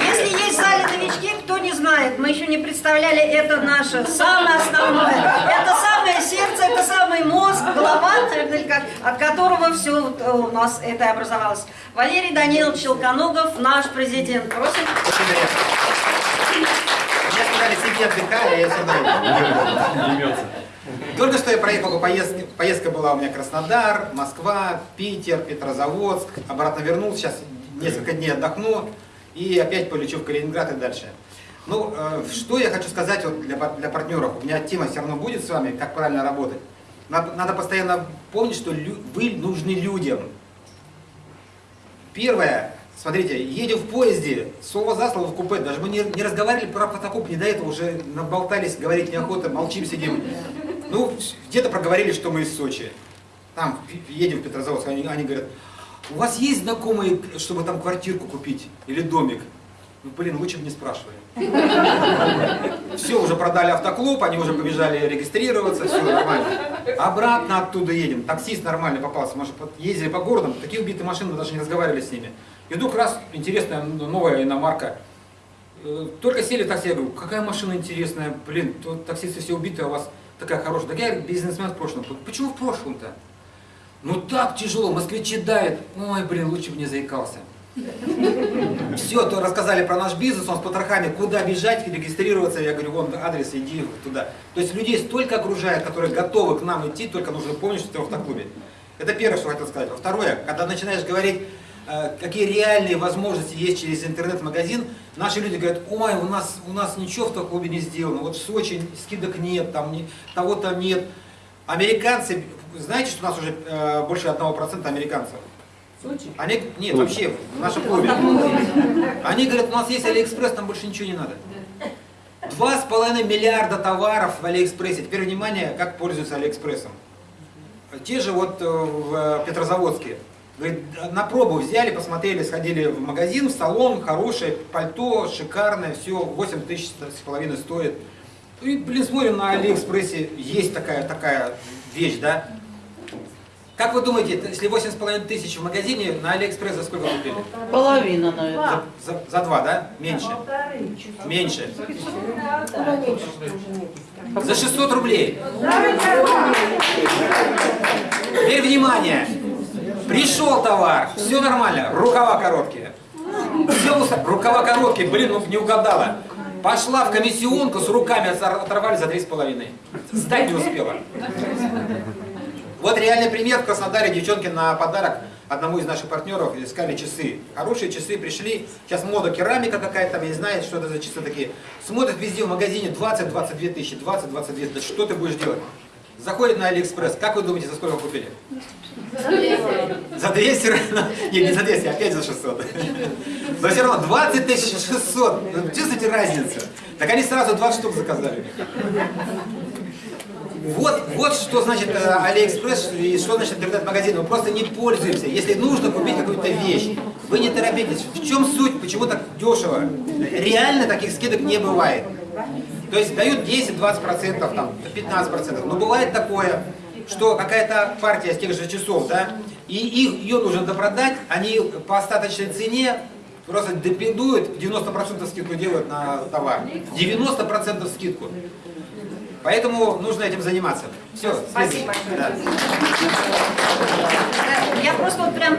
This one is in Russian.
Если есть в зале новички, кто не знает, мы еще не представляли, это наше самое основное. Это самое сердце, это самый мозг, голова, наверное, как, от которого все у нас это образовалось. Валерий Данилович Челконогов, наш президент. Просим. Мне сказали, сиди отдыхай, а я сюда. Только что я проехал по поездке. Поездка была у меня Краснодар, Москва, Питер, Петрозаводск. Обратно вернулся, сейчас несколько дней отдохну и опять полечу в Калининград и дальше. Ну, э, что я хочу сказать вот для, для партнеров. У меня тема все равно будет с вами, как правильно работать. Надо, надо постоянно помнить, что лю, вы нужны людям. Первое, смотрите, едем в поезде, слово за слово в купе, даже мы не, не разговаривали про фотокоп, не до этого уже наболтались, говорить неохота, молчим, сидим. Ну, где-то проговорили, что мы из Сочи. Там едем в Петрозаводск, они, они говорят, у вас есть знакомые, чтобы там квартирку купить или домик? Ну, блин, лучше бы не спрашивали. Все, уже продали автоклуб, они уже побежали регистрироваться, все нормально. Обратно оттуда едем. Таксист нормальный попался. Мы же ездили по городам, такие убитые машины, мы даже не разговаривали с ними. И вдруг раз интересная новая иномарка. Э, только сели в такси, я говорю, какая машина интересная, блин, таксисты все убитые, а у вас такая хорошая. Так я бизнесмен в прошлом. Почему в прошлом-то? Ну так тяжело, москвичи дают. Ой, блин, лучше бы не заикался. Все, то рассказали про наш бизнес, он с потрохами, куда бежать, регистрироваться, я говорю, вон адрес, иди туда. То есть людей столько окружает, которые готовы к нам идти, только нужно помнить, что ты в автоклубе. Это первое, что хотел сказать. Второе, когда начинаешь говорить, э, какие реальные возможности есть через интернет-магазин, наши люди говорят, ой, у нас, у нас ничего в автоклубе не сделано, вот в Сочи скидок нет, там того-то нет. Американцы, знаете, что у нас уже э, больше 1% американцев? Сочи? Они, нет, вообще, в нашем клубе. Они говорят, у нас есть Алиэкспресс, нам больше ничего не надо. Два с половиной миллиарда товаров в Алиэкспрессе. Теперь внимание, как пользуются Алиэкспрессом. Те же вот э, в Петрозаводске. Говорит, на пробу взяли, посмотрели, сходили в магазин, в салон, хорошее пальто, шикарное, все, 8 тысяч с половиной стоит. И, блин, смотрим на Алиэкспрессе, есть такая, такая вещь, да? Как вы думаете, если 8,5 тысяч в магазине, на Алиэкспресс за сколько купили? Половина, наверное. За, за, за два, да? Меньше? Меньше. За 600 рублей. Теперь внимание. Пришел товар, все нормально, рукава короткие. Все, рукава короткие, блин, ну не угадала. Пошла в комиссионку с руками оторвали за 3,5. Сдать не успела. Вот реальный пример в Краснодаре. Девчонки на подарок одному из наших партнеров искали часы. Хорошие часы пришли. Сейчас мода керамика какая-то, я не знаю, что это за часы такие. Смотрят везде в магазине 20-22 тысячи, 20-22 Да что ты будешь делать? Заходит на Алиэкспресс. Как вы думаете, за сколько купили? За 200. За 200? Нет, не за 200, опять за 600. Но все равно 20 600. Чувствуете разницу? Так они сразу 20 штук заказали. Вот, вот что значит э, Алиэкспресс и что значит интернет-магазин. Мы просто не пользуемся. Если нужно купить какую-то вещь, вы не торопитесь. В чем суть? Почему так дешево? Реально таких скидок не бывает. То есть дают 10-20%, там, 15%. Но бывает такое, что какая-то партия с тех же часов, да, и их, ее нужно допродать, они по остаточной цене просто допиндуют, 90% скидку делают на товар. 90% скидку. Поэтому нужно этим заниматься. Все, Спасибо. Да. Я просто вот прям